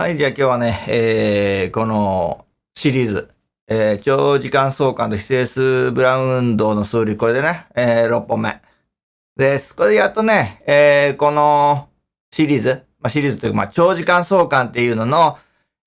はい、じゃあ今日はね、えー、このシリーズ、えー、長時間相関と非整数ブラウン運動の数理、これでね、えー、6本目です。これでやっとね、えー、このシリーズ、まあ、シリーズというか、まあ、長時間相関っていうのの、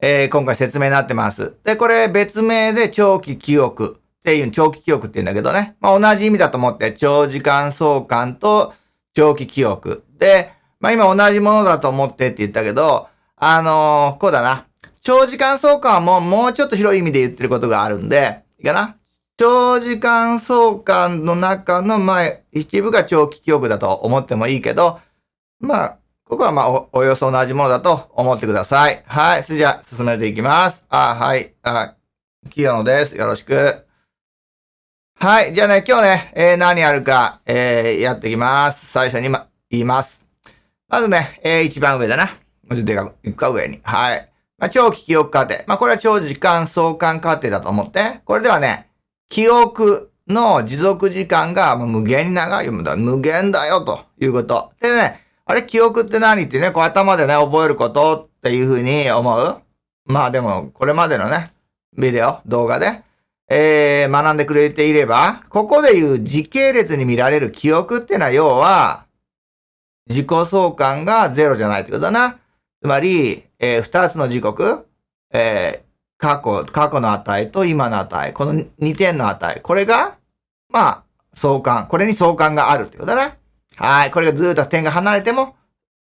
えー、今回説明になってます。で、これ別名で長期記憶っていう、長期記憶って言うんだけどね、まあ、同じ意味だと思って、長時間相関と長期記憶。で、まあ、今同じものだと思ってって言ったけど、あのー、こうだな。長時間相関はもう、もうちょっと広い意味で言ってることがあるんで、いいかな？長時間相関の中の、まあ、一部が長期記憶だと思ってもいいけど、まあ、ここはまあお、およそ同じものだと思ってください。はい。それじゃあ、進めていきます。あ、はい。あ、清野です。よろしく。はい。じゃあね、今日ね、えー、何やるか、えー、やっていきます。最初に、ま、言います。まずね、えー、一番上だな。もうちょっとでかく、いくか上に。はい。まあ、長期記憶過程。まあ、これは長時間相関過程だと思って。これではね、記憶の持続時間が無限に長いよ。無限だよ、ということ。でね、あれ、記憶って何ってね、こう頭でね、覚えることっていうふうに思うまあでも、これまでのね、ビデオ、動画で、えー、学んでくれていれば、ここでいう時系列に見られる記憶ってのは、要は、自己相関がゼロじゃないってことだな。つまり、えー、二つの時刻、えー、過去、過去の値と今の値、この2点の値、これが、まあ、相関、これに相関があるってことだな。はい。これがずっと点が離れても、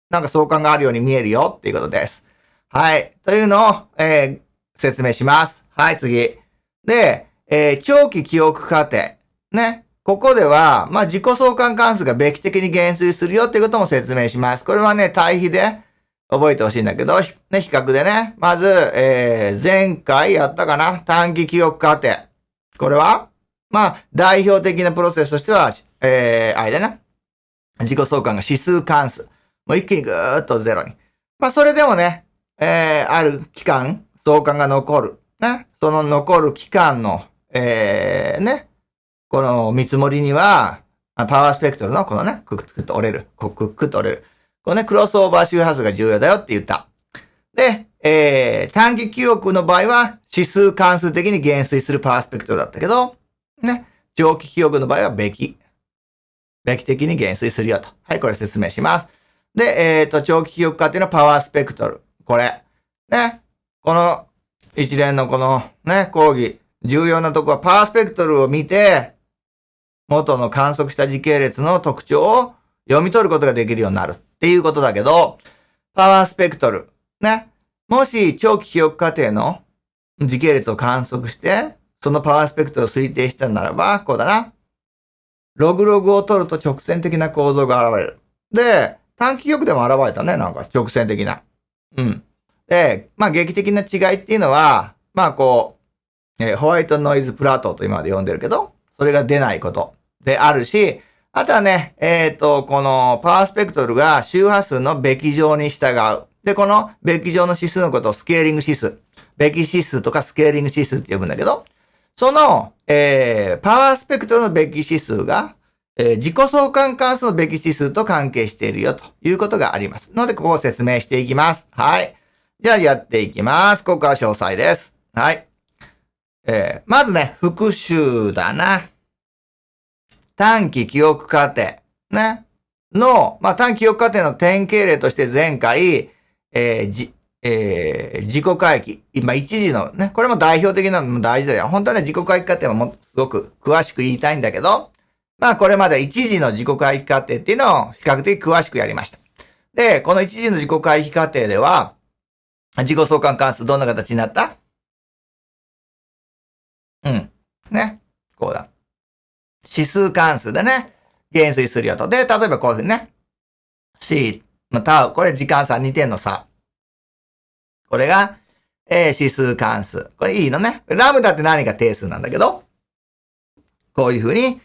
なんか相関があるように見えるよっていうことです。はい。というのを、えー、説明します。はい、次。で、えー、長期記憶過程。ね。ここでは、まあ、自己相関関数がべき的に減衰するよっていうことも説明します。これはね、対比で、覚えてほしいんだけど、ね、比較でね。まず、えー、前回やったかな短期記憶過程。これはまあ、代表的なプロセスとしては、えー、あれだな。自己相関が指数関数。もう一気にぐーっとゼロに。まあ、それでもね、えー、ある期間、相関が残る。ね。その残る期間の、えー、ね。この見積もりには、パワースペクトルのこのね、クックッと折れる。クックッと折れる。このね、クロスオーバー周波数が重要だよって言った。で、えー、短期記憶の場合は指数関数的に減衰するパースペクトルだったけど、ね、長期記憶の場合はべき。べき的に減衰するよと。はい、これ説明します。で、えっ、ー、と、長期記憶化っていうのはパワースペクトル。これ。ね。この一連のこのね、講義。重要なとこはパワースペクトルを見て、元の観測した時系列の特徴を読み取ることができるようになる。っていうことだけど、パワースペクトル。ね。もし長期記憶過程の時系列を観測して、そのパワースペクトルを推定したならば、こうだな。ログログを取ると直線的な構造が現れる。で、短期記憶でも現れたね、なんか直線的な。うん。で、まあ劇的な違いっていうのは、まあこう、えー、ホワイトノイズプラトーと今まで呼んでるけど、それが出ないことであるし、あとはね、えっ、ー、と、このパワースペクトルが周波数のべき乗に従う。で、このべき乗の指数のことをスケーリング指数。べき指数とかスケーリング指数って呼ぶんだけど、その、えー、パワースペクトルのべき指数が、えー、自己相関関数のべき指数と関係しているよということがあります。ので、ここを説明していきます。はい。じゃあやっていきます。ここから詳細です。はい。えー、まずね、復習だな。短期記憶過程、ね、の、まあ、短期記憶過程の典型例として前回、えー、じ、えー、自己回帰。今、一時のね、これも代表的なのも大事だよ。本当はね、自己回帰過程はもすごく詳しく言いたいんだけど、まあ、これまで一時の自己回帰過程っていうのを比較的詳しくやりました。で、この一時の自己回帰過程では、自己相関関数どんな形になった？うん。ね。指数関数でね、減衰するよと。で、例えばこういうふうにね、c のタウ、これ時間差2点の差。これが、え、指数関数。これいいのね。ラムダって何か定数なんだけど、こういうふうに、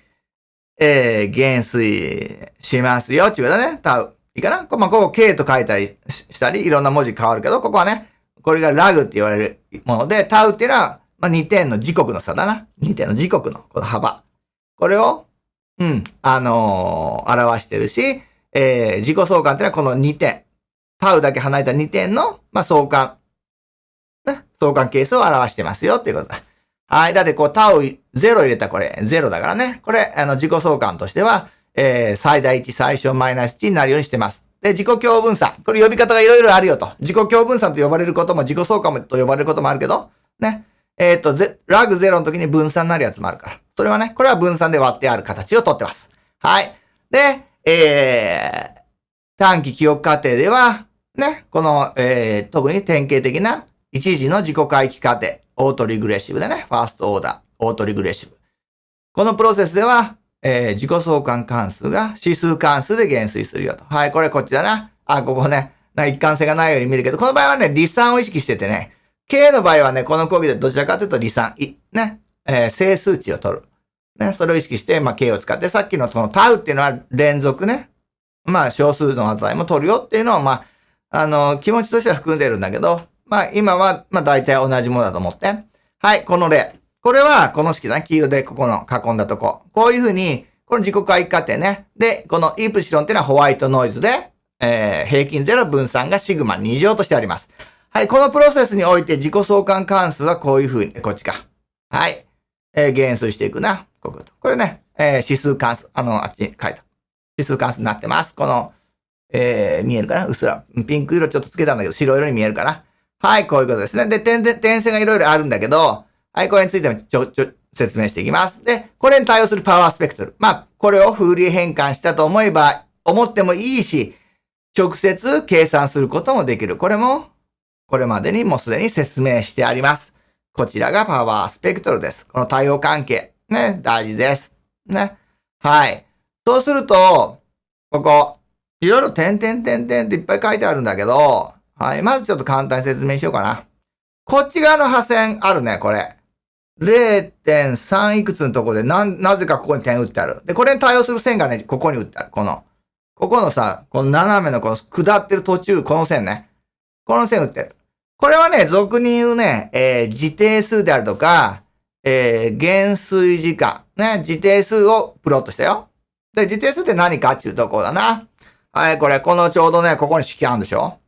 えー、減衰しますよ。っていうことだね。タウ。いいかな？こ,、まあ、ここ K と書いたりしたり、いろんな文字変わるけど、ここはね、これがラグって言われるもので、タウっていうのは、まあ、2点の時刻の差だな。2点の時刻のこの幅。これを、うん、あのー、表してるし、えー、自己相関っていうのはこの2点。タウだけ離れた2点の、まあ、相関ね相関係数を表してますよっていうことだ。はい。だってこう、タオ0入れたこれ0だからね。これ、あの、自己相関としては、えー、最大値、最小マイナス値になるようにしてます。で、自己共分散。これ呼び方がいろいろあるよと。自己共分散と呼ばれることも、自己相関と呼ばれることもあるけど、ね。えっ、ー、と、ラグ0の時に分散になるやつもあるから。それはね、これは分散で割ってある形をとってます。はい。で、えー、短期記憶過程では、ね、この、えー、特に典型的な一時の自己回帰過程、オートリグレッシブでね、ファーストオーダー、オートリグレッシブ。このプロセスでは、えー、自己相関関数が指数関数で減衰するよと。はい、これこっちだな。あ、ここね、な一貫性がないように見るけど、この場合はね、離散を意識しててね、K の場合はね、この講義でどちらかというと離散、ね、えー、整数値を取る。ね、それを意識して、まあ、K を使って、さっきのそのタウっていうのは連続ね、まあ、少数の値も取るよっていうのは、まあ、あの、気持ちとしては含んでるんだけど、まあ、今は、まあ、大体同じものだと思って。はい、この例。これは、この式だね。黄色でここの囲んだとこ。こういうふうに、この自己回帰過程ね。で、このイプシロンっていうのはホワイトノイズで、えー、平均ゼロ分散がシグマ2乗としてあります。はい、このプロセスにおいて自己相関関数はこういうふうに、こっちか。はい。えー、減数していくな。こういうこと。これね、えー、指数関数、あの、あっちに書いた。指数関数になってます。この、えー、見えるかな？うっすら。ピンク色ちょっとつけたんだけど、白色に見えるかな？はい、こういうことですね。で、点、点線がいろいろあるんだけど、はい、これについてもちょ、ちょ、説明していきます。で、これに対応するパワースペクトル。まあ、これをフーリエ変換したと思えば、思ってもいいし、直接計算することもできる。これもこれまでにもうすでに説明してあります。こちらがパワースペクトルです。この対応関係。ね、大事です。ね。はい。そうすると、ここ、いろいろ点々点々っていっぱい書いてあるんだけど、はい。まずちょっと簡単に説明しようかな。こっち側の破線あるね、これ。0.3いくつのとこでな、なぜかここに点打ってある。で、これに対応する線がね、ここに打ってある。この、ここのさ、この斜めのこの下ってる途中、この線ね。この線打ってる。これはね、俗に言うね、えー、自定数であるとか、えー、減衰時間。ね、自定数をプロットしたよ。で、自定数って何かっていうところだな。はい、これ、このちょうどね、ここに式あるんでしょ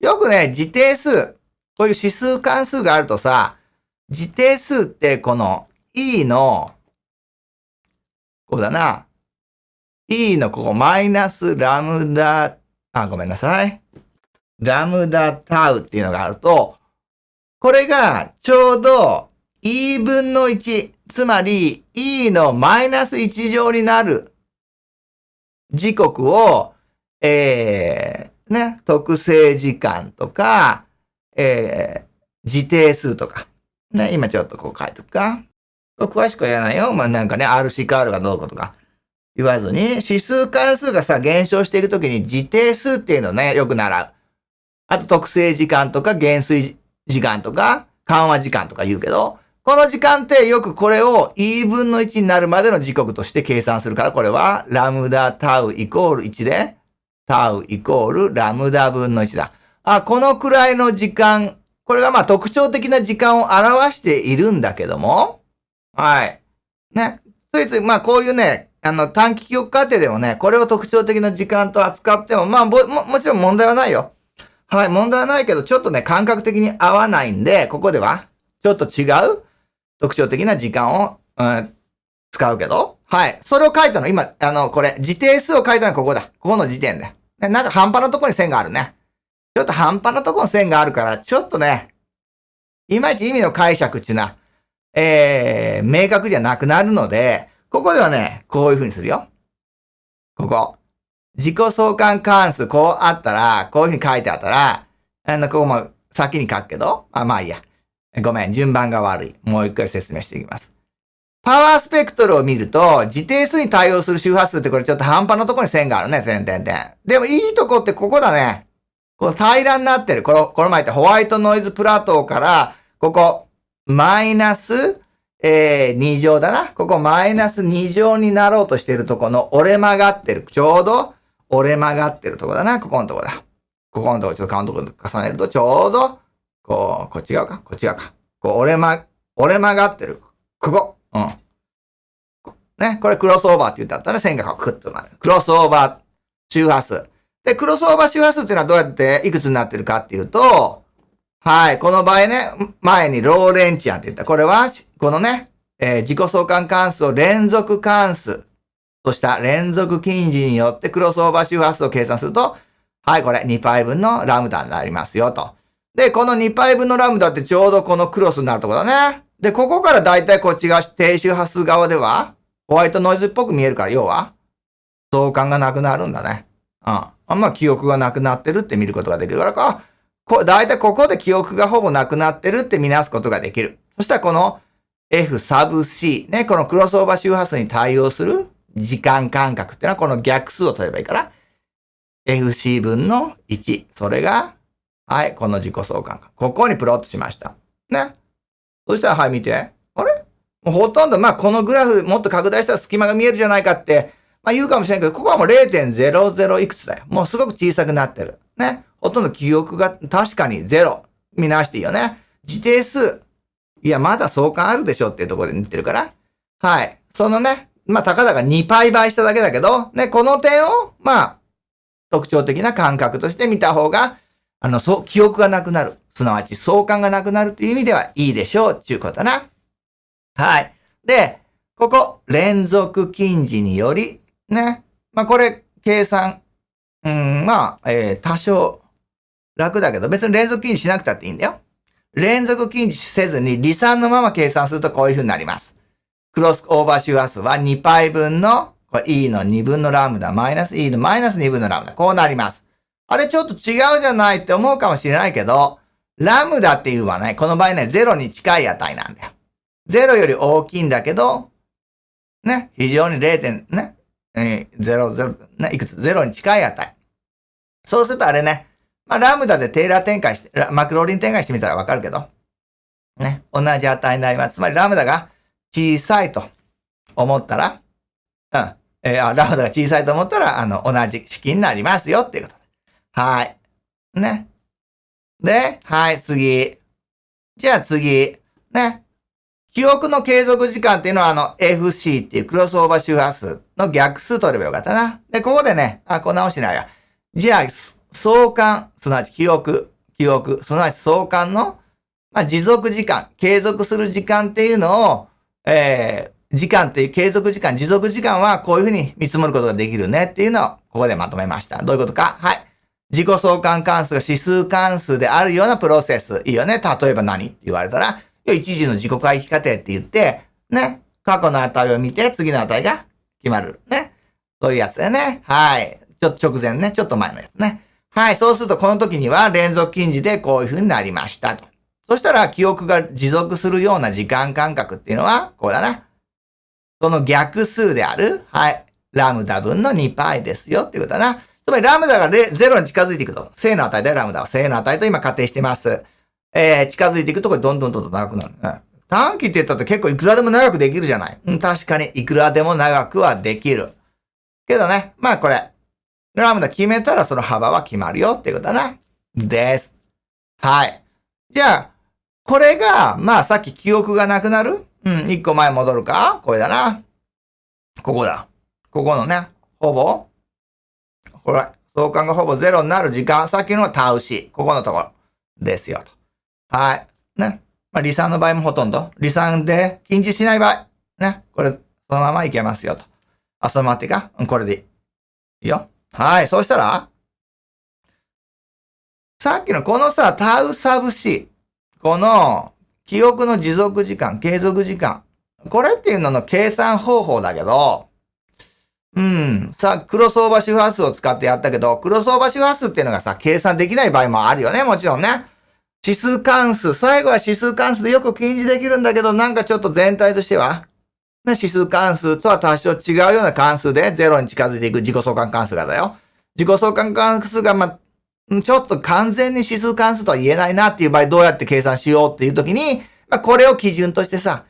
よくね、自定数、こういう指数関数があるとさ、自定数ってこの e の、こうだな。e のここマイナスラムダ、あ、ごめんなさい。ラムダタウっていうのがあると、これがちょうど e 分の1、つまり e のマイナス1乗になる時刻を、えー、ね、特性時間とか、えー、自定数とか、ね、今ちょっとこう書いとくか。詳しくは言わないよ。まあなんかね、RCR がどうこうとか言わずに、指数関数がさ、減少していくときに自定数っていうのをね、よく習う。あと特性時間とか減衰時間とか緩和時間とか言うけど、この時間ってよくこれを e 分の1になるまでの時刻として計算するから、これはラムダタウイコール1で、タウイコールラムダ分の1だ。あ、このくらいの時間、これがまあ特徴的な時間を表しているんだけども、はい。ね。ついつい、まあこういうね、あの短期記憶過程でもね、これを特徴的な時間と扱っても、まあも、もちろん問題はないよ。はい、問題はないけど、ちょっとね、感覚的に合わないんで、ここでは、ちょっと違う特徴的な時間を、うん、使うけど、はい。それを書いたの、今、あの、これ、自定数を書いたのはここだ。ここの時点で。なんか半端なとこに線があるね。ちょっと半端なとこに線があるから、ちょっとね、いまいち意味の解釈っていうのは、えー、明確じゃなくなるので、ここではね、こういう風にするよ。ここ。自己相関関数こうあったら、こういうふうに書いてあったら、あの、ここも先に書くけど、あ、まあいいや。ごめん、順番が悪い。もう一回説明していきます。パワースペクトルを見ると、自定数に対応する周波数ってこれちょっと半端なところに線があるね、点々点。でもいいとこってここだね。この平らになってる。この、この前ったホワイトノイズプラトーから、ここ、マイナス、えー、2乗だな。ここマイナス2乗になろうとしてるとこの折れ曲がってる。ちょうど、折れ曲がってるとこだな。ここのとこだ。ここのとこちょっとカウント重ねると、ちょうど、こう、こっち側か？こっち側か。こう、折れま、折れ曲がってる。ここ。うん。ね。これクロスオーバーって言ったったら、線がクッとなる。クロスオーバー周波数。で、クロスオーバー周波数っていうのはどうやっていくつになってるかっていうと、はい。この場合ね、前にローレンチアンって言った。これは、このね、えー、自己相関関数を連続関数とした連続近似によってクロスオーバー周波数を計算すると、はい、これ 2π 分のラムダになりますよと。で、この 2π 分のラムダってちょうどこのクロスになるところだね。で、ここからだいたいこっちが低周波数側では、ホワイトノイズっぽく見えるから、要は、相関がなくなるんだね。うん。あんま記憶がなくなってるって見ることができるからか、こだいたいここで記憶がほぼなくなってるって見なすことができる。そしたらこの F サブ C、ね、このクロスオーバー周波数に対応する時間間隔っていうのはこの逆数を取ればいいから、FC 分の1。それが、はい、この自己相関ここにプロットしました。ね。そしたら、はい、見て。あれ？もうほとんど、まあ、このグラフもっと拡大したら隙間が見えるじゃないかって、まあ言うかもしれないけど、ここはもう0.00いくつだよ。もうすごく小さくなってる。ね。ほとんど記憶が確かに0。見直していいよね。自定数。いや、まだ相関あるでしょっていうところで似てるから。はい。そのね、まあ、たかだか2倍倍しただけだけど、ね、この点を、まあ、特徴的な感覚として見た方が、あの、そう、記憶がなくなる。すなわち相関がなくなるっていう意味ではいいでしょうっていうことな。はい。で、ここ、連続近似により、ね。まあ、これ、計算、うん、まあ、えー、多少楽だけど、別に連続近似しなくたっていいんだよ。連続近似せずに離散のまま計算するとこういう風になります。クロスオーバー周波数は 2π 分のこれ E の2分のラムダ、マイナス E のマイナス2分のラムダ。こうなります。あれちょっと違うじゃないって思うかもしれないけど、ラムダっていうのはね、この場合ね、0に近い値なんだよ。0より大きいんだけど、ね、非常に 0. 点、ね、えー、0、0、ね、いくつ ?0 に近い値。そうするとあれね、まあ、ラムダでテーラー展開して、マクローリン展開してみたらわかるけど、ね、同じ値になります。つまりラムダが小さいと思ったら、うん。えー、ラムダが小さいと思ったら、あの、同じ式になりますよっていうことはい。ね。で、はい、次。じゃあ次。ね。記憶の継続時間っていうのは、あの、FC っていうクロスオーバー周波数の逆数取ればよかったな。で、ここでね、あ、こう直してないや。じゃあ、相関、すなわち記憶、記憶、すなわち相関の、まあ、持続時間、継続する時間っていうのを、えー、時間っていう継続時間、持続時間はこういうふうに見積もることができるねっていうのをここでまとめました。どういうことか？はい。自己相関関数が指数関数であるようなプロセス。いいよね。例えば何って言われたら、一時の自己回帰過程って言って、ね。過去の値を見て次の値が決まる。ね。そういうやつだよね。はい。ちょっと直前ね。ちょっと前のやつね。はい。そうするとこの時には連続近似でこういうふうになりましたと。そしたら記憶が持続するような時間間隔っていうのは、こうだな。その逆数である、はい、ラムダ分の 2π ですよっていうことだな。つまりラムダが0に近づいていくと、正の値でラムダは正の値と今仮定してます。えー、近づいていくとこれどんどんどんどん長くなる、ね。短期って言ったって結構いくらでも長くできるじゃない。うん、確かにいくらでも長くはできる。けどね、まあこれ、ラムダ決めたらその幅は決まるよっていうことだな。です。はい。じゃあ、これが、まあさっき記憶がなくなる？うん、一個前戻るか？これだな。ここだ。ここのね、ほぼ、これ、相関がほぼゼロになる時間、さっきのはタウシ。ここのところですよと。はい。ね。まあ、離散の場合もほとんど。離散で禁止しない場合。ね。これ、そのままいけますよと。あ、そのままっていいかうん、これでいい。いいよ。はい。そうしたら、さっきのこのさ、タウサブシ。この、記憶の持続時間、継続時間。これっていうのの計算方法だけど、うん。さあ、クロスオーバー周波数を使ってやったけど、クロスオーバー周波数っていうのがさ、計算できない場合もあるよね、もちろんね。指数関数。最後は指数関数でよく禁じできるんだけど、なんかちょっと全体としては、ね、指数関数とは多少違うような関数で0に近づいていく自己相関関数がだよ。自己相関関数が、まちょっと完全に指数関数とは言えないなっていう場合、どうやって計算しようっていう時に、まあ、これを基準としてさ、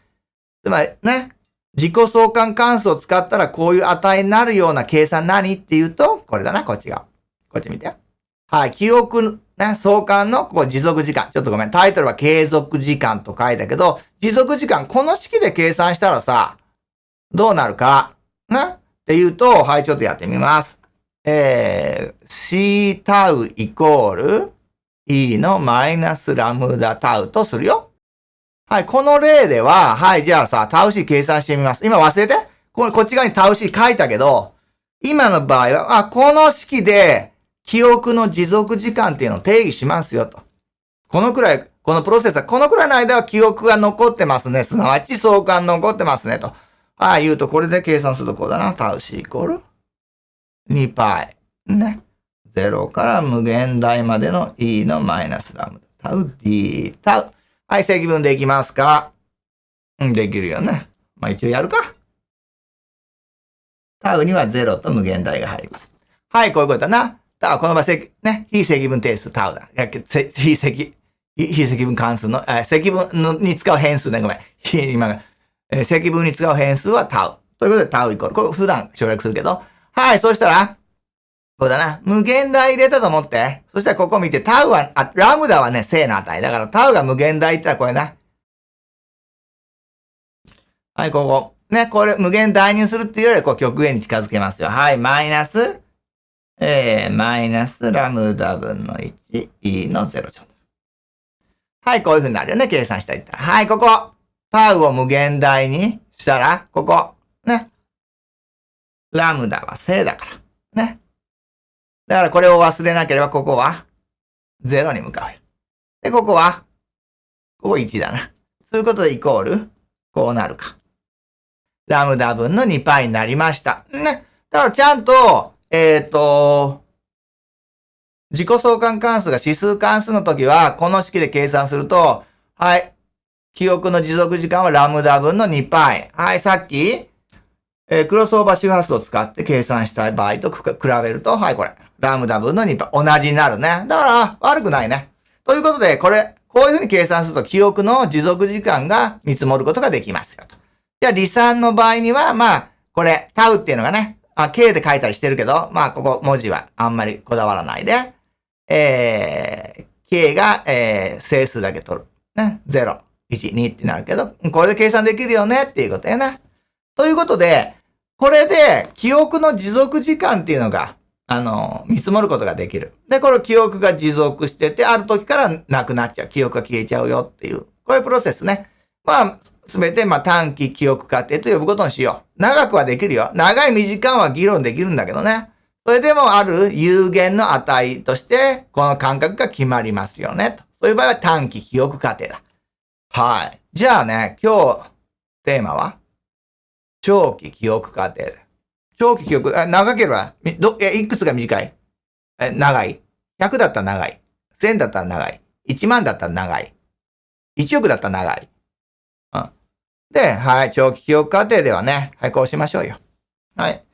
つまりね、自己相関関数を使ったらこういう値になるような計算何っていうと、これだな、こっちが。こっち見て。はい、記憶、ね、相関のここ持続時間。ちょっとごめん、タイトルは継続時間と書いたけど、持続時間、この式で計算したらさ、どうなるか、ね？っていうと、はい、ちょっとやってみます。えー、C タウイコール、E のマイナスラムダタウとするよ。はい、この例では、はい、じゃあさ、タウ C 計算してみます。今忘れて？ここっち側にタウ C 書いたけど、今の場合は、あ、この式で記憶の持続時間っていうのを定義しますよと。このくらい、このプロセスは、このくらいの間は記憶が残ってますね。すなわち相関残ってますねと。はい、言うと、これで計算するとこうだな。タウ C イコール 2π。ね。0から無限大までの e のマイナスラムダ。タウ d タウ。はい、積分できますかうん、できるよね。まあ一応やるか。タウには0と無限大が入ります。はい、こういうことだな。タウ、この場合、ね、非積分定数タウだ。非積、非積分関数の、え積分のに使う変数ね、ごめん。今が、え積分に使う変数はタウ。ということでタウイコール。これ普段省略するけど。はい、そうしたら、こうだな。無限大入れたと思って。そしたらここ見て、タウは、あ、ラムダはね、正の値。だからタウが無限大って言ったらこれな。はい、ここ。ね、これ無限大にするっていうより、こう極限に近づけますよ。はい、マイナス、えー、マイナスラムダ分の1、e の0乗。はい、こういう風になるよね。計算したいったら。はい、ここ。タウを無限大にしたら、ここ。ね。ラムダは正だから。ね。だからこれを忘れなければ、ここは0に向かうよ。で、ここは、ここ1だな。そういうことでイコール、こうなるか。ラムダ分の 2π になりました。ね。だからちゃんと、えっ、ー、と、自己相関関数が指数関数の時は、この式で計算すると、はい。記憶の持続時間はラムダ分の 2π。はい、さっき、えー、クロスオーバー周波数を使って計算した場合と比べると、はい、これ。ラムダ分の 2π。同じになるね。だから、悪くないね。ということで、これ、こういうふうに計算すると記憶の持続時間が見積もることができますよと。じゃあ、離散の場合には、まあ、これ、タウっていうのがね、あ、K で書いたりしてるけど、まあ、ここ文字はあんまりこだわらないで、えー、K が、えー、整数だけ取る。ね。0、1、2ってなるけど、これで計算できるよねっていうことやな。ということで、これで記憶の持続時間っていうのが、あの、見積もることができる。で、この記憶が持続してて、ある時からなくなっちゃう。記憶が消えちゃうよっていう。こういうプロセスね。まあ、すべて、まあ、短期記憶過程と呼ぶことにしよう。長くはできるよ。長い短いは議論できるんだけどね。それでもある有限の値として、この感覚が決まりますよね。と。そういう場合は短期記憶過程だ。はい。じゃあね、今日、テーマは長期記憶過程。長期記憶、長ければ、ど、え、いくつが短い？え、長い ?100 だったら長い。1000だったら長い。1万だったら長い。1億だったら長い。うん。で、はい、長期記憶過程ではね、はい、こうしましょうよ。はい。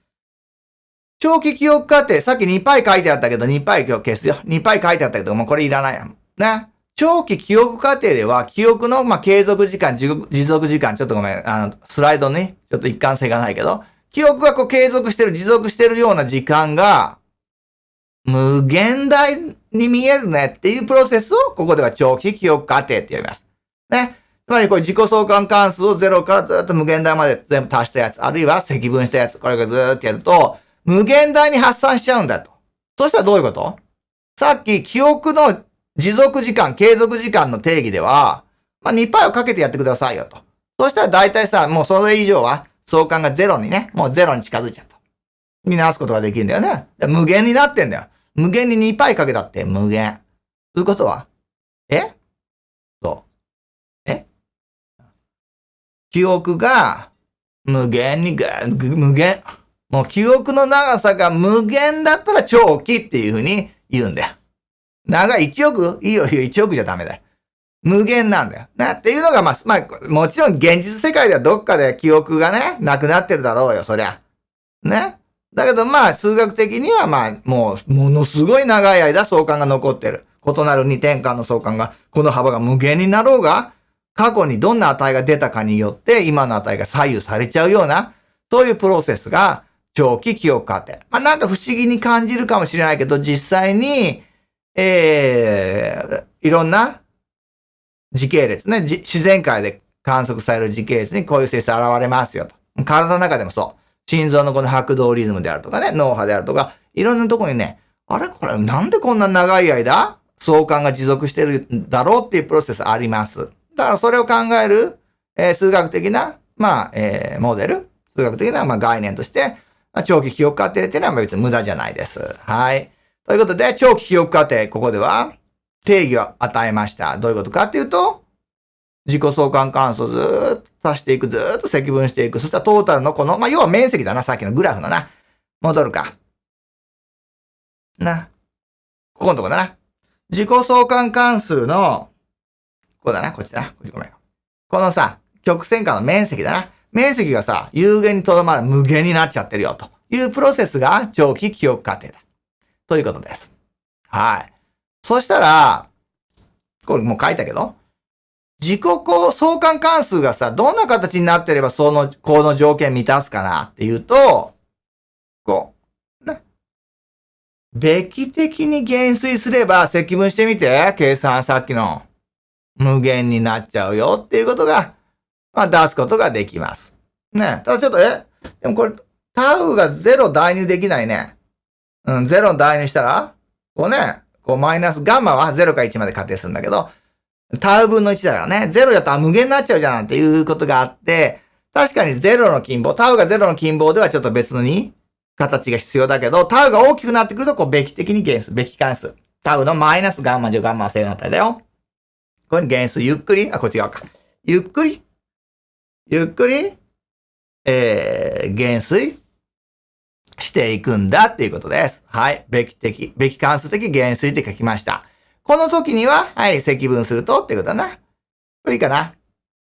長期記憶過程、さっき2パイ書いてあったけど、2パイ今日消すよ。2パイ書いてあったけど、もうこれいらないやん。ね。長期記憶過程では、記憶の、ま、継続時間、持続時間、ちょっとごめん、あの、スライドね、ちょっと一貫性がないけど、記憶がこう継続してる、持続してるような時間が、無限大に見えるねっていうプロセスを、ここでは長期記憶過程って呼びます。ね。つまりこれ自己相関関数を0からずっと無限大まで全部足したやつ、あるいは積分したやつ、これがずっとやると、無限大に発散しちゃうんだと。そしたらどういうこと？さっき記憶の持続時間、継続時間の定義では、まあ、2パイをかけてやってくださいよと。そしたら大体さ、もうそれ以上は相関がゼロにね、もうゼロに近づいちゃった。見直すことができるんだよね。無限になってんだよ。無限に2パイかけたって無限。ということは？え？そう。え？記憶が無限に無限。もう記憶の長さが無限だったら長期っていうふうに言うんだよ。長い1億？いいよいいよ、1億じゃダメだよ。無限なんだよ。な、っていうのが、まあ、まあ、もちろん現実世界ではどっかで記憶がね、なくなってるだろうよ、そりゃ。ね？だけどまあ、数学的にはまあ、もう、ものすごい長い間相関が残ってる。異なる2点間の相関が、この幅が無限になろうが、過去にどんな値が出たかによって、今の値が左右されちゃうような、そういうプロセスが、長期記憶過程。まあ、なんか不思議に感じるかもしれないけど、実際に、えー、いろんな時系列ね、自然界で観測される時系列にこういう性質現れますよと。体の中でもそう。心臓のこの拍動リズムであるとかね、脳波であるとか、いろんなとこにね、あれ？これなんでこんな長い間、相関が持続してるんだろうっていうプロセスあります。だからそれを考える、えー、数学的な、まあ、えー、モデル、数学的な、まあ、概念として、まあ、長期記憶過程っていうのは別に無駄じゃないです。はい。ということで、長期記憶過程、ここでは定義を与えました。どういうことかっていうと、自己相関関数をずっと足していく、ずーっと積分していく。そしたらトータルのこの、まあ、要は面積だな、さっきのグラフのな。戻るか。な。ここのとこだな。自己相関関数の、こうだな、こっちだな。こっちごめん。このさ、曲線下の面積だな。面積がさ、有限にとどまる無限になっちゃってるよ、というプロセスが長期記憶過程だ。ということです。はい。そしたら、これもう書いたけど、自己相関関数がさ、どんな形になってればその、この条件満たすかなっていうと、こう、ね。べき的に減衰すれば積分してみて、計算さっきの無限になっちゃうよっていうことが、まあ出すことができます。ね。ただちょっと、え？でもこれ、タウが0代入できないね。うん、0の代入したら、こうね、こうマイナス、ガンマは0から1まで仮定するんだけど、タウ分の1だからね、0だと無限になっちゃうじゃんっていうことがあって、確かに0の近傍、タウが0の近傍ではちょっと別のに形が必要だけど、タウが大きくなってくると、こう、べき的に減数、べき関数。タウのマイナスガンマ乗ガンマは正の値だよ。これに減数、ゆっくり、あ、こっち側か。ゆっくり、ゆっくり、えー、減衰？していくんだっていうことです。はい。べき的、べき関数的減衰って書きました。この時には、はい、積分するとっていうことだな。これいいかな。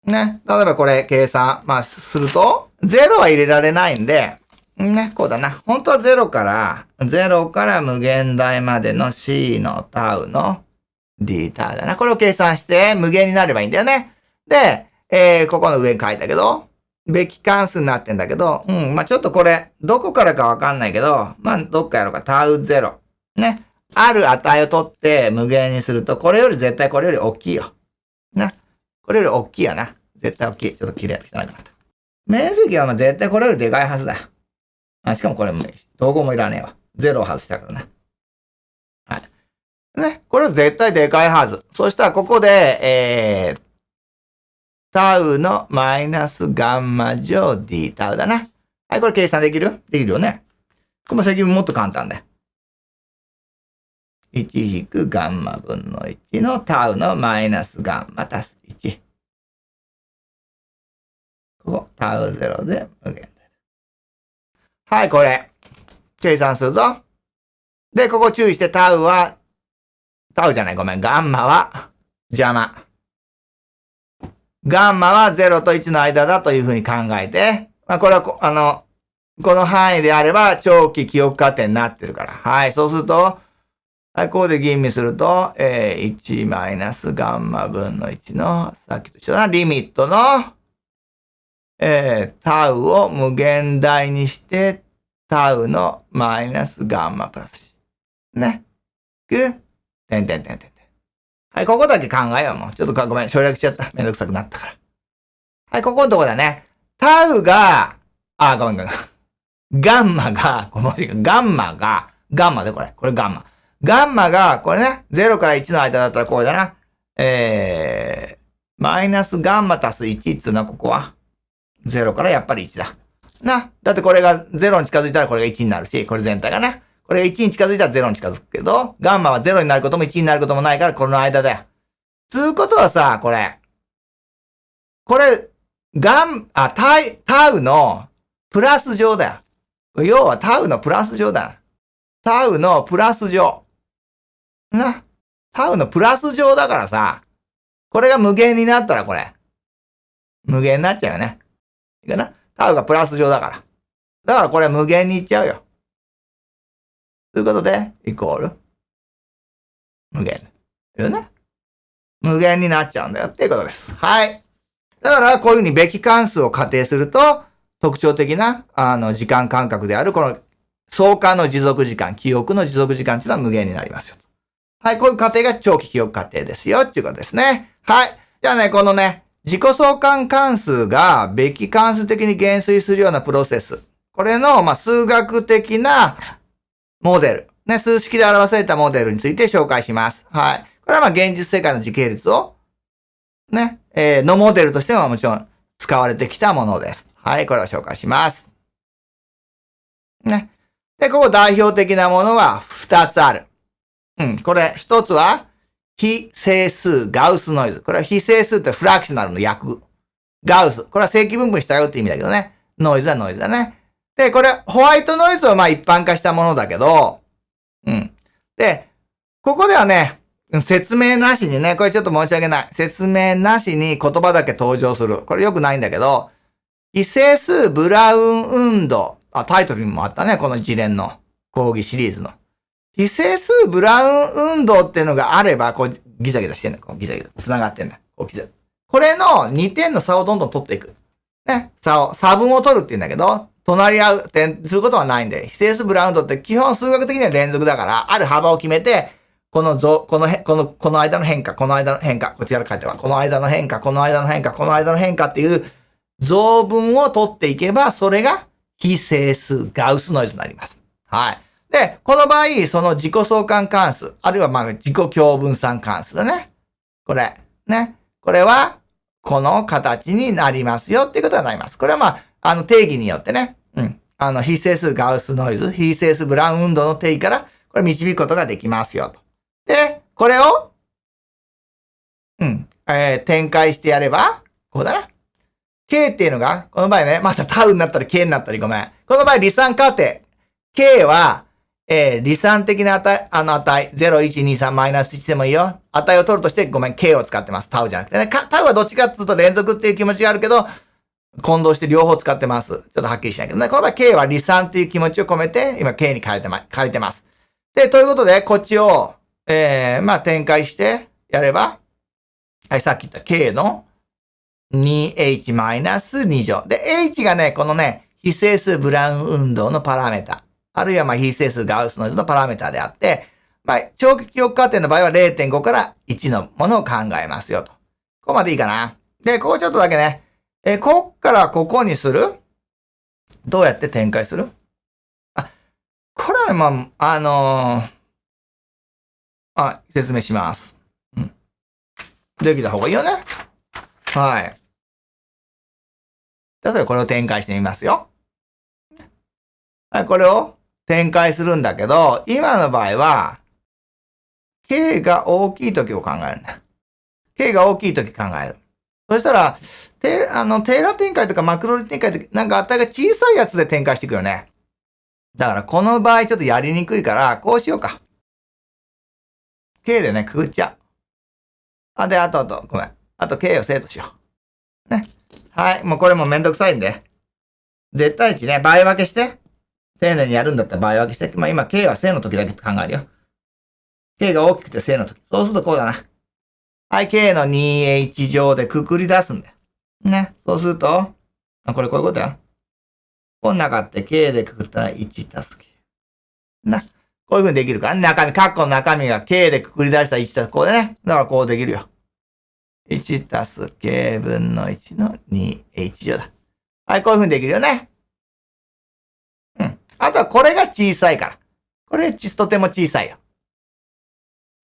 ね。例えばこれ計算、まあ、すると、0は入れられないんで、ね、こうだな。本当は0から、0から無限大までの c のタウの d タウだな。これを計算して無限になればいいんだよね。で、えー、ここの上に書いたけど、べき関数になってんだけど、うん、まあちょっとこれ、どこからかわかんないけど、まあどっかやろうか、タウ0。ね。ある値を取って無限にすると、これより絶対これより大きいよ。な。これより大きいやな。絶対大きい。ちょっと綺麗汚くなった。面積はま絶対これよりでかいはずだ。あ、しかもこれも、統合もいらねえわ。ゼロを外したからな。はい。ね。これ絶対でかいはず。そしたらここで、えー、タウのマイナスガンマ乗 d タウだな。はい、これ計算できる？できるよね。この積分もっと簡単だよ。1引くガンマ分の1のタウのマイナスガンマ足す1。ここ、タウ0で無限はい、これ。計算するぞ。で、ここ注意してタウは、タウじゃない、ごめん。ガンマは邪魔。ガンマは0と1の間だというふうに考えて、まあ、これはあの、この範囲であれば長期記憶過程になってるから。はい、そうすると、はい、ここで吟味すると、えー、1マイナスガンマ分の1の、さっきと一緒だな、リミットの、えー、タウを無限大にして、タウのマイナスガンマプラスね。く、てんてんてんてん。はい、ここだけ考えよう、もう。ちょっとごめん、省略しちゃった。めんどくさくなったから。はい、ここのとこだね。タウが、あ、ごめんごめん。ガンマが、このガンマが、ガンマでこれ。これガンマ。ガンマが、これね、0から1の間だったらこうだな。えー、マイナスガンマ足す1っつうのはここは。0からやっぱり1だ。な。だってこれが0に近づいたらこれが1になるし、これ全体がね。これが1に近づいたら0に近づくけど、ガンマは0になることも1になることもないから、この間だよ。つうことはさ、これ。これ、ガン、あ、タイ、タウのプラス乗だよ。要はタウのプラス乗だ。タウのプラス乗。な。タウのプラス乗だからさ、これが無限になったらこれ、無限になっちゃうよね。いいかなタウがプラス乗だから。だからこれ無限にいっちゃうよ。ということで、イコール、無限。よね？無限になっちゃうんだよっていうことです。はい。だから、こういうふうにべき関数を仮定すると、特徴的な、あの、時間間隔である、この、相関の持続時間、記憶の持続時間っていうのは無限になりますよ。はい、こういう過程が長期記憶過程ですよっていうことですね。はい。じゃあね、このね、自己相関関数がべき関数的に減衰するようなプロセス。これの、まあ、数学的なモデル。ね、数式で表されたモデルについて紹介します。はい。これはまあ現実世界の時系列を、ね、えー、のモデルとしてはもちろん使われてきたものです。はい、これを紹介します。ね。で、ここ代表的なものは2つある。うん、これ、1つは、非整数ガウスノイズ。これは非整数ってフラクショナルの訳。ガウス。これは正規分布したよって意味だけどね。ノイズはノイズだね。で、これ、ホワイトノイズはまあ一般化したものだけど、うん。で、ここではね、説明なしにね、これちょっと申し訳ない。説明なしに言葉だけ登場する。これ良くないんだけど、異整数ブラウン運動。あ、タイトルにもあったね、この一連の講義シリーズの。異整数ブラウン運動っていうのがあれば、こうギザギザしてんだ。こうギザギザ。繋がってんだ。こうギザ。これの2点の差をどんどん取っていく。ね。差を、差分を取るって言うんだけど、隣り合う点することはないんで、非整数ブラウンドって基本数学的には連続だから、ある幅を決めて、このぞ、このへ、この、この間の変化、この間の変化、こちらから書いては、この間の変化、この間の変化、この間の変化っていう増分を取っていけば、それが非整数ガウスノイズになります。はい。で、この場合、その自己相関関数、あるいはまあ自己共分散関数だね。これ。ね。これは、この形になりますよっていうことになります。これはまあ、あの定義によってね、あの、非整数ガウスノイズ、非整数ブラウン運動の定義から、これ導くことができますよと。で、これを、うん、えー、展開してやれば、こうだな。K っていうのが、この場合ね、またタウになったり K になったりごめん。この場合、離散過程。K は、えー、離散的な値、あの値、0、1、2、3、マイナス1でもいいよ。値を取るとして、ごめん、K を使ってます。タウじゃなくてね。タウはどっちかっていうと連続っていう気持ちがあるけど、混同して両方使ってます。ちょっとはっきりしないけどね。この場合 K は離散っていう気持ちを込めて、今 K に変えてま、変えてます。で、ということで、こっちを、えー、まあ、展開してやれば、はい、さっき言った K の 2h-2 乗。で、h がね、このね、非整数ブラウン運動のパラメータ。あるいはま非整数ガウスノイズのパラメータであって、まあ、長期記憶過程の場合は0.5から1のものを考えますよと。ここまでいいかな。で、ここちょっとだけね、え、こっからここにする？どうやって展開する？あ、これはね、まあ、あのー、あ、説明します。うん。できた方がいいよね。はい。例えばこれを展開してみますよ。はい、これを展開するんだけど、今の場合は、K が大きい時を考えるんだ。K が大きい時考える。そしたら、テあの、テーラー展開とかマクロリ展開って、なんか値が小さいやつで展開していくよね。だからこの場合ちょっとやりにくいから、こうしようか。K でね、くぐっちゃう。あ、で、あとあと、ごめん。あと K を生徒しよう。ね。はい。もうこれもめんどくさいんで。絶対値ね、倍分けして。丁寧にやるんだったら倍分けして。まあ今 K は正の時だけって考えるよ。K が大きくて正の時。そうするとこうだな。はい、K の 2H 乗でくくり出すんだよ。ね。そうすると、あ、これこういうことや。こん中って K でくくったら1たす K。な。こういう風にできるか？ら、ね、中身、カッコの中身が K でくくり出した1たすこうでね。だからこうできるよ。1たす K 分の1の 2H 乗だ。はい、こういう風にできるよね。うん。あとはこれが小さいから。これ、とても小さいよ。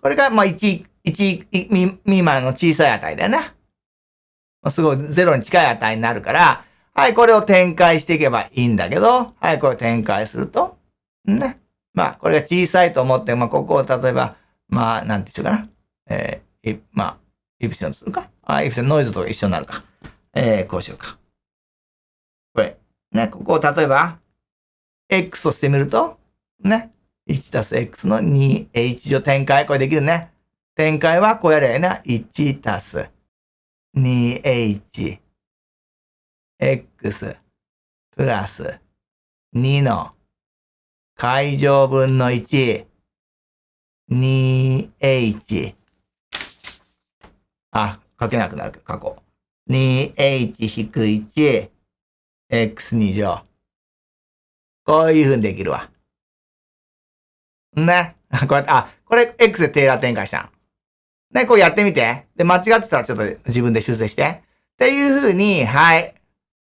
これが、まあ、1、1未満の小さい値だよな。すごいゼロに近い値になるから、はい、これを展開していけばいいんだけど、はい、これを展開すると、ね。まあ、これが小さいと思って、まあ、ここを例えば、まあ、なんて言うかな。えー、まあ、イプションするか。あ、イプションノイズと一緒になるか。えー、こうしようか。これ。ね、ここを例えば、x としてみると、ね。1たす x の 2h 乗展開。これできるね。展開はこうやれな。1たす 2h x プラス2の解乗分の1 2h あ、書けなくなるけど、書こう。2h-1 x2 乗。こういう風にできるわ。ね。こうやって、あ、これ x でテーラー展開したん。ね、こうやってみて。で、間違ってたらちょっと自分で修正して。っていう風に、はい。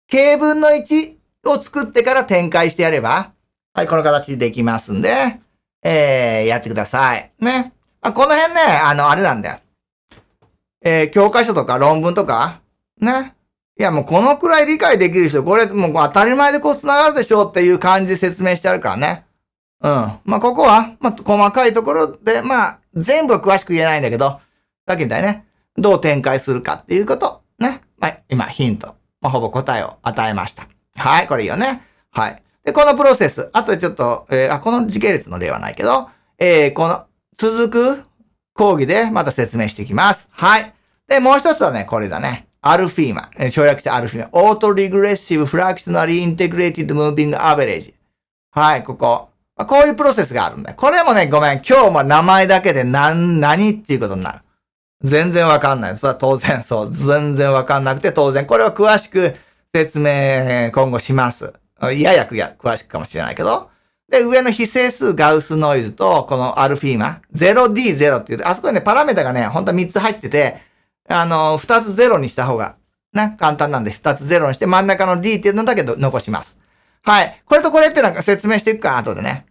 K 分の1を作ってから展開してやれば、はい、この形でできますんで、えー、やってください。ね。あ、この辺ね、あの、あれなんだよ。えー、教科書とか論文とか、ね。いや、もうこのくらい理解できる人、これもう当たり前でこう繋がるでしょうっていう感じで説明してあるからね。うん。まあ、ここは、まあ、細かいところで、まあ、全部は詳しく言えないんだけど、さっき言ったよね。どう展開するかっていうこと。ね。まあ、今、ヒント。まあ、ほぼ答えを与えました。はい、これいいよね。はい。で、このプロセス。あとでちょっと、えー、あ、この時系列の例はないけど、えー、この、続く講義でまた説明していきます。はい。で、もう一つはね、これだね。アルフィーマ。省略してアルフィーマ。オートリグレッシブフラクショナリーインテグレイティッドムービングアベレージ。はい、ここあ。こういうプロセスがあるんだよ。これもね、ごめん。今日も名前だけで何、何っていうことになる。全然わかんない。それは当然そう。全然わかんなくて当然。これは詳しく説明今後します。いややくや詳しくかもしれないけど。で、上の非整数ガウスノイズと、このアルフィーマ、0D0 っていう、あそこにね、パラメータがね、本当は3つ入ってて、あの、2つ0にした方が、ね、簡単なんで2つ0にして、真ん中の D っていうのだけど残します。はい。これとこれってなんか説明していくか、後でね。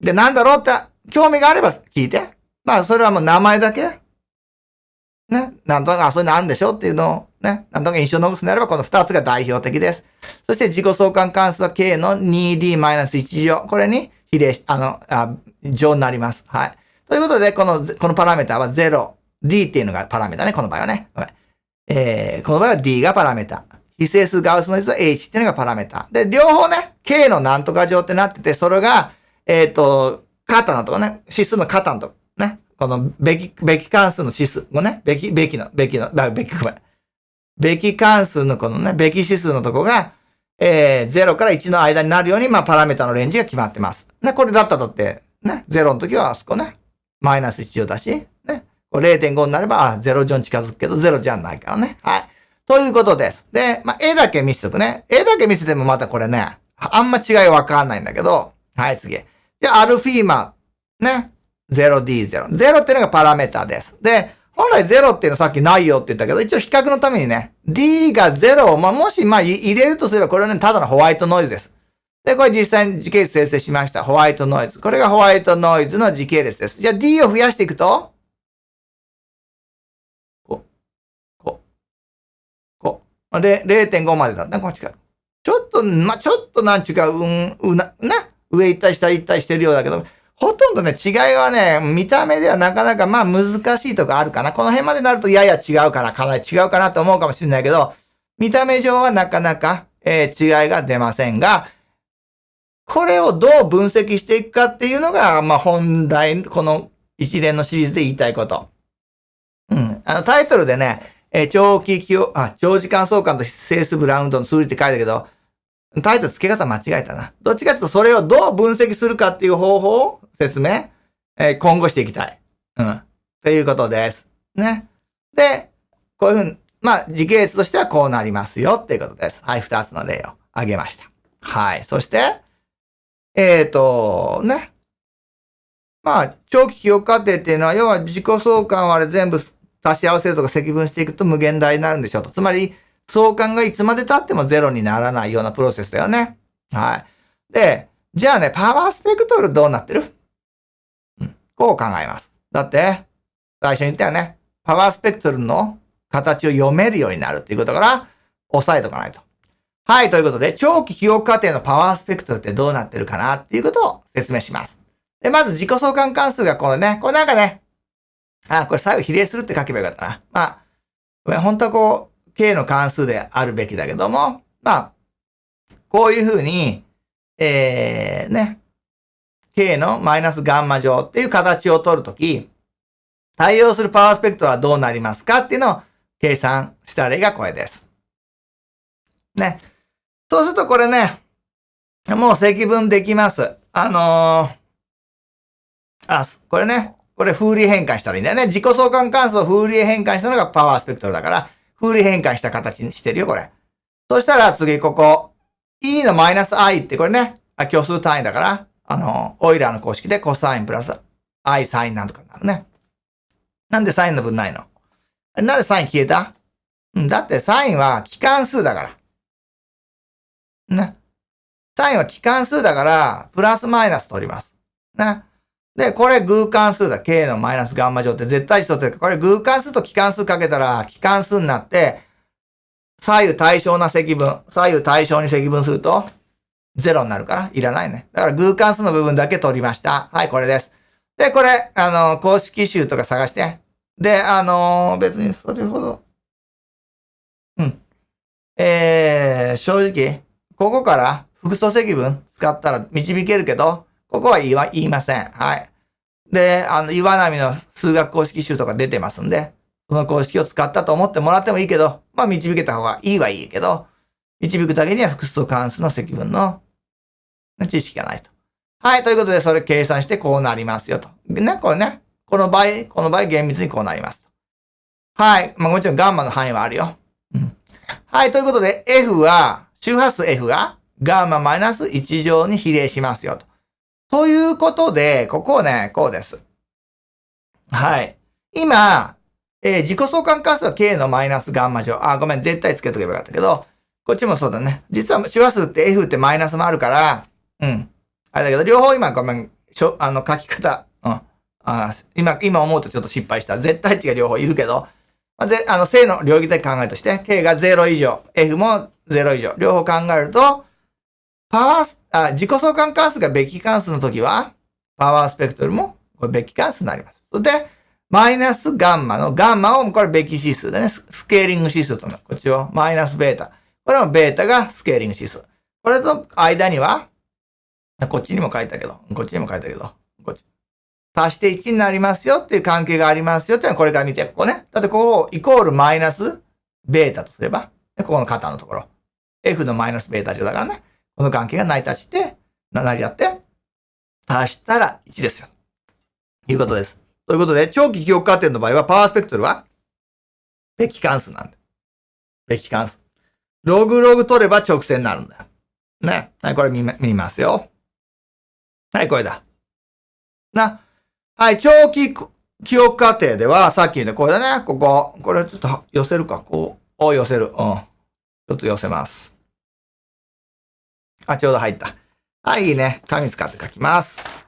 で、なんだろうって、興味があれば聞いて。まあ、それはもう名前だけ。ね。なんとなく、あ、そういうのあんでしょうっていうのを、ね。なんとなく印象を残すのであれば、この2つが代表的です。そして自己相関関数は k の 2d-1 乗。これに比例し、あの、あ乗になります。はい。ということで、この、このパラメータは0、d っていうのがパラメータね。この場合はね。えー、この場合は d がパラメータ。非整数ガウスの率は h っていうのがパラメータ。で、両方ね、k のなんとか乗ってなってて、それが、えっ、ー、と、肩のとこね、指数の肩のとこね、このべき、べき関数の指数もね、べき、べきの、べきの、だ、べき、ごめん。べき関数のこのね、べき指数のとこが、えー、0から1の間になるように、まあ、パラメータのレンジが決まってます。ね、これだったとって、ね、0の時はあそこね、マイナス1乗だし、ね、0.5になれば、あ、0乗に近づくけど、0じゃないからね。はい。ということです。で、まあ、絵だけ見せておくね。絵だけ見せてもまたこれね、あんま違いわかんないんだけど、はい、次。で、アルフィーマ、ね。0D0。0っていうのがパラメータです。で、本来0っていうのはさっきないよって言ったけど、一応比較のためにね、D が0を、まあ、もし、まあ、入れるとすれば、これはね、ただのホワイトノイズです。で、これ実際に時系列生成しました。ホワイトノイズ。これがホワイトノイズの時系列です。じゃあ D を増やしていくと、こう、こう、こう。0.5までだった。こっちから。ちょっと、まあ、ちょっとなんちゅうか、うん、うな、な、上行ったり下行ったりしてるようだけど、ほとんどね、違いはね、見た目ではなかなかまあ難しいとこあるかな。この辺までなるとやや違うかな、かなり違うかなと思うかもしれないけど、見た目上はなかなか、えー、違いが出ませんが、これをどう分析していくかっていうのが、まあ本題、この一連のシリーズで言いたいこと。うん。あのタイトルでね、えー、長期記憶、あ、長時間相関とセースブラウンドの数理って書いたけど、タイトル付け方間違えたな。どっちかというとそれをどう分析するかっていう方法説明、えー、今後していきたい。うん。ということです。ね。で、こういうふうに、まあ、時系列としてはこうなりますよっていうことです。はい、二つの例を挙げました。はい。そして、えっ、ー、と、ね。まあ、長期記憶過程っていうのは、要は自己相関をあれ全部足し合わせるとか積分していくと無限大になるんでしょうと。つまり、相関がいつまで経ってもゼロにならないようなプロセスだよね。はい。で、じゃあね、パワースペクトルどうなってる？こう考えます。だって、最初に言ったよね。パワースペクトルの形を読めるようになるっていうことから、押さえとかないと。はい、ということで、長期記憶過程のパワースペクトルってどうなってるかなっていうことを説明します。で、まず自己相関関数がこのね、これなんかね、あ、これ最後比例するって書けばよかったな。まあ、本当はこう、K の関数であるべきだけども、まあ、こういうふうに、えー、ね、K のマイナスガンマ乗っていう形を取るとき、対応するパワースペクトルはどうなりますかっていうのを計算した例がこれです。ね。そうするとこれね、もう積分できます。あのー、あ、これね、これフーリー変換したらいいんだよね。自己相関関数をフーリー変換したのがパワースペクトルだから、フーリー変換した形にしてるよ、これ。そしたら次、ここ。e のマイナス i ってこれね、あ虚数単位だから、あの、オイラーの公式でコサインプラス i サインなんとかになるね。なんでサインの分ないの？なんでサイン消えた？うん、だってサインは機関数だから。ね。サインは機関数だから、プラスマイナス取ります。ね。で、これ偶関数だ。k のマイナスガンマ乗って絶対値取ってる。これ偶関数と機関数かけたら機関数になって、左右対称な積分、左右対称に積分すると、0になるから、いらないね。だから偶関数の部分だけ取りました。はい、これです。で、これ、あの、公式集とか探して。で、あの、別にそれほど、うん。えー、正直、ここから複素積分使ったら導けるけど、ここは言い言いません。はい。で、あの、岩波の数学公式集とか出てますんで、その公式を使ったと思ってもらってもいいけど、まあ導けた方がいいはいいけど、導くだけには複数関数の積分の知識がないと。はい、ということで、それ計算してこうなりますよと。ね、これね。この場合、この場合厳密にこうなりますと。はい。まあもちろんガンマの範囲はあるよ。うん。はい、ということで、F は、周波数 F がガンママイナス1乗に比例しますよと。ということで、ここをね、こうです。はい。今、えー、自己相関関数は k のマイナスガンマ乗。あ、ごめん、絶対つけとけばよかったけど、こっちもそうだね。実は周波数って F ってマイナスもあるから、うん。あれだけど、両方今ごめん、しょ、あの、書き方、うん。あ今、今思うとちょっと失敗した。絶対値が両方いるけど、まあ、ぜ、あの、正の領域的考えとして、k が0以上、f も0以上、両方考えると、パワース、あ、自己相関関数がべき関数の時は、パワースペクトルも、これべき関数になります。で、マイナスガンマの、ガンマをこれべき指数でね、スケーリング指数との、こっちをマイナスベータ。これもベータがスケーリング指数。これと間には、こっちにも書いたけど、こっちにも書いたけど、こっち。足して1になりますよっていう関係がありますよっていうのはこれから見て、ここね。だってここをイコールマイナスベータとすれば、ここの肩のところ。F のマイナスベータ上だからね。この関係が成り立して、成り立って、足したら1ですよ。いうことです。ということで、長期記憶過程の場合は、パワースペクトルは、べき関数なんだ。べき関数。ログログ取れば直線になるんだよ。ね。はい、これ見見ますよ。はい、これだ。な。はい、長期記憶過程では、さっきのこれだね。ここ。これちょっと寄せるか。こう。お、寄せる。うん。ちょっと寄せます。あ、ちょうど入った。はい、いいね。紙使って書きます。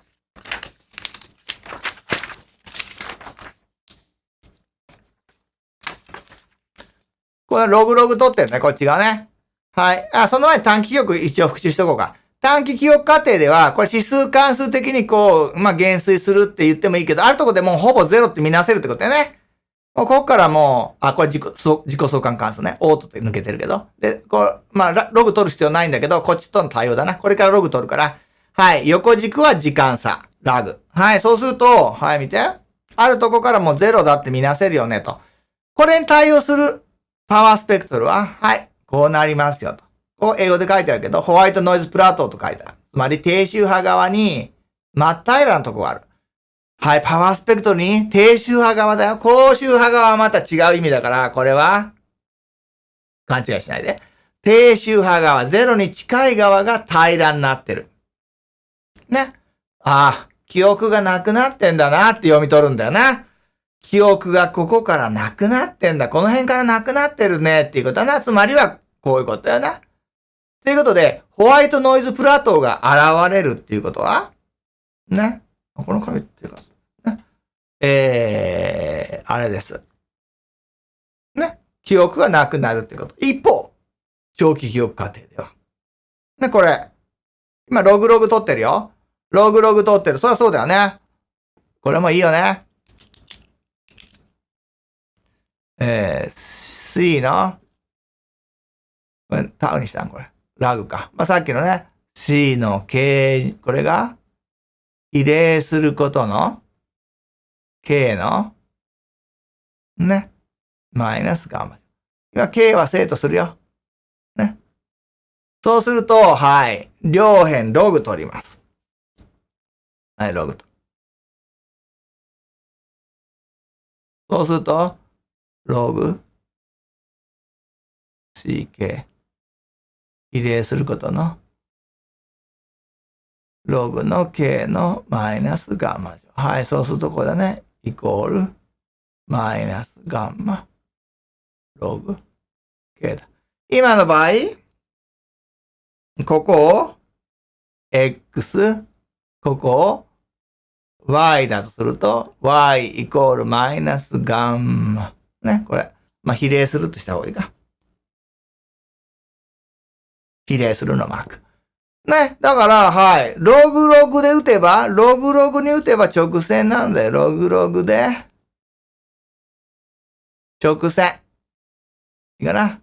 これログログ取ってるね、こっち側ね。はい。あ、その前に短期記憶一応復習しとこうか。短期記憶過程では、これ指数関数的にこう、まあ、減衰するって言ってもいいけど、あるとこでもうほぼゼロって見なせるってことだよね。もうここからもう、あ、これ自己、自己相関関数ね。オートって抜けてるけど。で、これ、まあ、ログ取る必要ないんだけど、こっちとの対応だな。これからログ取るから。はい。横軸は時間差。ラグ。はい。そうすると、はい、見て。あるとこからもうゼロだって見なせるよね、と。これに対応するパワースペクトルは、はい。こうなりますよ、と。こう英語で書いてあるけど、ホワイトノイズプラトーと書いてある。つまり、低周波側に、真っ平らなとこがある。はい、パワースペクトルに低周波側だよ。高周波側はまた違う意味だから、これは、勘違いしないで。低周波側、ゼロに近い側が平らになってる。ね。ああ、記憶がなくなってんだなって読み取るんだよな。記憶がここからなくなってんだ。この辺からなくなってるねっていうことだな。つまりは、こういうことだよな。ということで、ホワイトノイズプラトーが現れるっていうことは、ね。この紙っていうか、ね。えー、あれです。ね。記憶がなくなるってこと。一方、長期記憶過程では。ね、これ。今、ログログ取ってるよ。ログログ取ってる。そりゃそうだよね。これもいいよね。えー、C の、これ、タウにしたん？これ。ラグか。まあ、さっきのね、C の K、これが、比例することの K の、ね、マイナスガンマ。今 K は正とするよ。ね。そうすると、はい、両辺ログ取ります。はい、ログと。そうすると、ログ CK 比例することのログの k のマイナスガンマ乗。はい、そうするとこれだね。イコールマイナスガンマログ k だ。今の場合、ここを x、ここを y だとすると、y イコールマイナスガンマ。ね、これ。まあ、比例するとした方がいいか。比例するのマーク。ね。だから、はい。ログログで打てば、ログログに打てば直線なんだよ。ログログで。直線。いいかな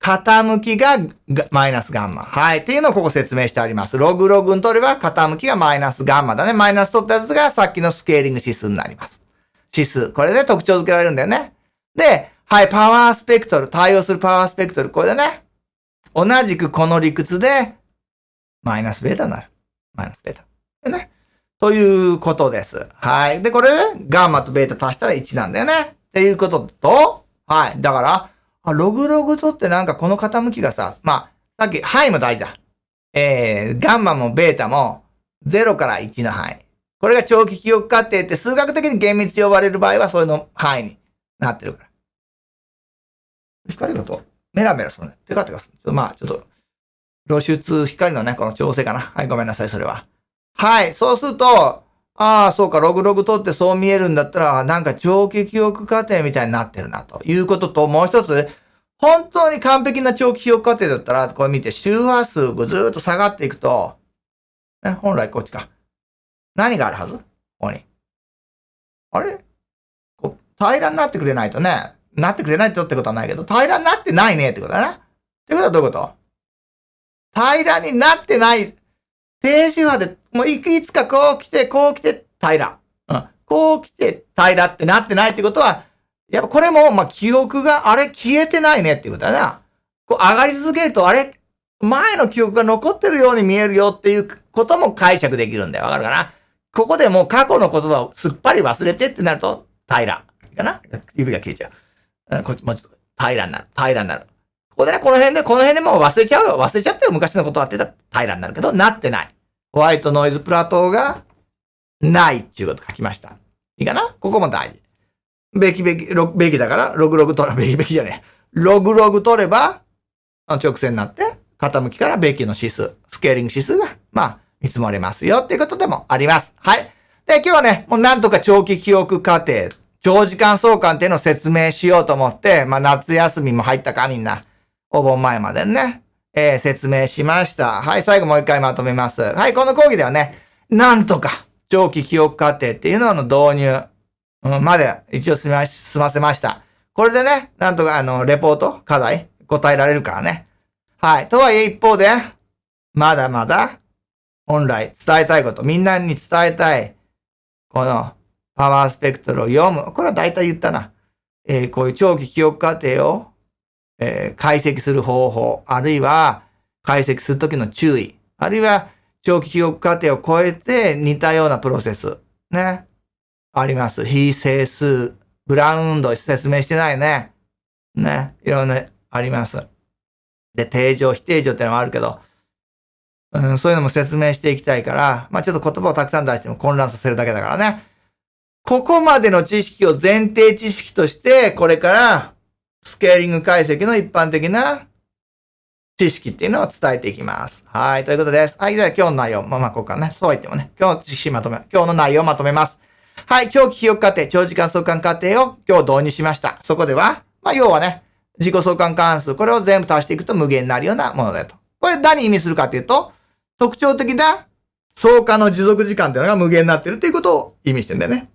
傾きがマイナスガンマ。はい。っていうのをここ説明してあります。ログログに取れば傾きがマイナスガンマだね。マイナス取ったやつがさっきのスケーリング指数になります。指数。これで特徴付けられるんだよね。で、はい。パワースペクトル。対応するパワースペクトル。これでね。同じくこの理屈で、マイナスベータになる。マイナスベータ。ね。ということです。はい。で、これ、ガンマとベータ足したら1なんだよね。っていうことと、はい。だから、ログログとってなんかこの傾きがさ、まあ、さっき、範囲も大事だ。えー、ガンマもベータも0から1の範囲。これが長期記憶過程って数学的に厳密呼ばれる場合はそれの範囲になってるから。光がとメラメラするね。テカテカする。まあ、ちょっと、露出、光のね、この調整かな。はい、ごめんなさい、それは。はい、そうすると、ああ、そうか、ログログ取ってそう見えるんだったら、なんか長期記憶過程みたいになってるな、ということと、もう一つ、本当に完璧な長期記憶過程だったら、これ見て、周波数がずーっと下がっていくと、ね、本来こっちか。何があるはず？ここに。あれ？こう平らになってくれないとね、なってくれないとってことはないけど、平らになってないねってことだな。ってことはどういうこと？平らになってない低周波で、もういつかこう来て、こう来て、平ら。うん。こう来て、平らってなってないってことは、やっぱこれも、ま、記憶が、あれ消えてないねっていうことだな。こう上がり続けると、あれ前の記憶が残ってるように見えるよっていうことも解釈できるんだよ。わかるかな？ここでもう過去の言葉をすっぱり忘れてってなると、平ら。かな？指が消えちゃう。こっちもうちょっと平らになる。平らになる。ここでね、この辺で、この辺でもう忘れちゃうよ。忘れちゃったよ。昔のことはってた平らになるけど、なってない。ホワイトノイズプラトーがないっていうこと書きました。いいかな？ここも大事。べきべき、べきだから、ログログ取れ、べきべきじゃねえ。ログログ取れば、直線になって、傾きからべきの指数、スケーリング指数が、まあ、見積もれますよっていうことでもあります。はい。で、今日はね、もうなんとか長期記憶過程、長時間相関っていうのを説明しようと思って、まあ夏休みも入ったかみんな。お盆前までね、えー、説明しました。はい、最後もう一回まとめます。はい、この講義ではね、なんとか、長期記憶過程っていうのの導入、うん、まで一応済ま済ませました。これでね、なんとかあの、レポート、課題、答えられるからね。はい。とはいえ一方で、まだまだ、本来伝えたいこと、みんなに伝えたい、この、パワースペクトルを読む。これは大体言ったな。えー、こういう長期記憶過程をえー、解析する方法、あるいは解析するときの注意、あるいは長期記憶過程を超えて似たようなプロセス、ね、あります。非整数、ブラウンド説明してないね。ね、いろんなあります。で、定常、非定常ってのもあるけど、うん、そういうのも説明していきたいから、まあちょっと言葉をたくさん出しても混乱させるだけだからね。ここまでの知識を前提知識として、これからスケーリング解析の一般的な知識っていうのを伝えていきます。はい。ということです。はい。では今日の内容。まあまあ、ここからね。そう言ってもね。今日の知識まとめ、今日の内容をまとめます。はい。長期記憶過程、長時間相関過程を今日導入しました。そこでは、まあ要はね、自己相関関数、これを全部足していくと無限になるようなものだと。これ何意味するかっていうと、特徴的な相関の持続時間っていうのが無限になっているっていうことを意味してんだよね。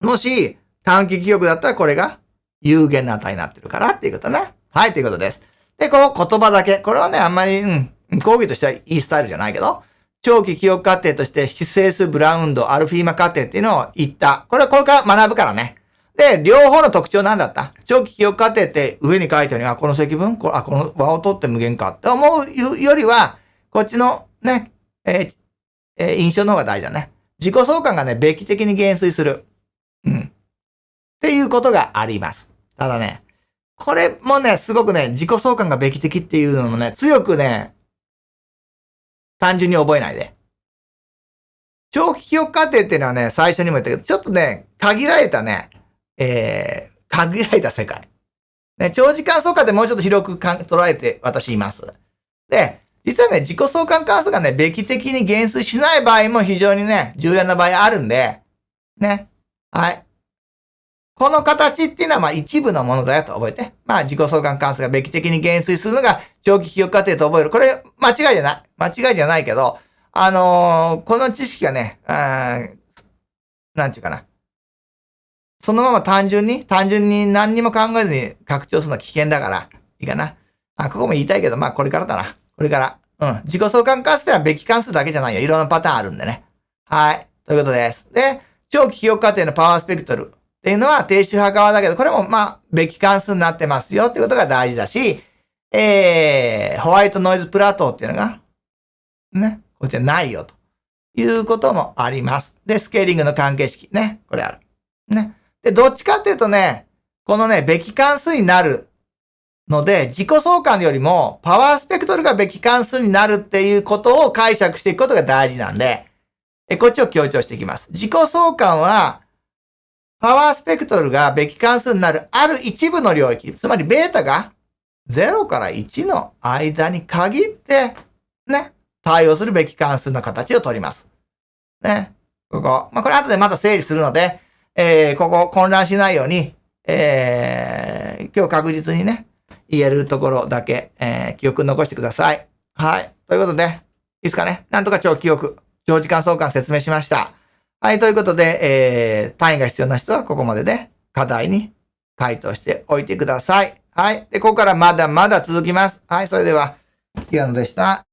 もし、短期記憶だったらこれが有限な値になってるからっていうことね。はい、ということです。で、この言葉だけ。これはね、あんまり、うん、講義としてはいいスタイルじゃないけど、長期記憶過程として、非整数ブラウンド、アルフィーマ過程っていうのを言った。これはこれから学ぶからね。で、両方の特徴なんだった長期記憶過程って上に書いてあるには、この積分こあ、この和を取って無限かって思うよりは、こっちのね、えーえー、印象の方が大事だね。自己相関がね、べき的に減衰する。うん。っていうことがあります。ただね、これもね、すごくね、自己相関がべき的っていうのもね、強くね、単純に覚えないで。長期記憶過程っていうのはね、最初にも言ったけど、ちょっとね、限られたね、えー、限られた世界。ね、長時間相関でもうちょっと広く捉えて私います。で、実はね、自己相関関数がね、べき的に減衰しない場合も非常にね、重要な場合あるんで、ね。はい。この形っていうのはまあ一部のものだよと覚えて。まあ自己相関関数がべき的に減衰するのが長期記憶過程と覚える。これ間違いじゃない。間違いじゃないけど、あのー、この知識がね、あなんちゅうかな。そのまま単純に、単純に何にも考えずに拡張するのは危険だから、いいかな。あ、ここも言いたいけど、まあこれからだな。これから。うん。自己相関関数ってのはべき関数だけじゃないよ。いろんなパターンあるんでね。はい。ということです。で、長期記憶過程のパワースペクトルっていうのは低周波側だけど、これもまあ、べき関数になってますよっていうことが大事だし、えー、ホワイトノイズプラトーっていうのが、ね、こっちはないよということもあります。で、スケーリングの関係式ね、これある。ね。で、どっちかっていうとね、このね、べき関数になるので、自己相関よりもパワースペクトルがべき関数になるっていうことを解釈していくことが大事なんで、えこっちを強調していきます。自己相関は、パワースペクトルがべき関数になるある一部の領域、つまりベータが0から1の間に限って、ね、対応するべき関数の形を取ります。ね。ここ。まあ、これ後でまた整理するので、えー、ここ混乱しないように、えー、今日確実にね、言えるところだけ、えー、記憶残してください。はい。ということで、いいですかね。なんとか長記憶、長時間相関説明しました。はい。ということで、えー、単位が必要な人はここまでで課題に回答しておいてください。はい。で、ここからまだまだ続きます。はい。それでは、キアノでした。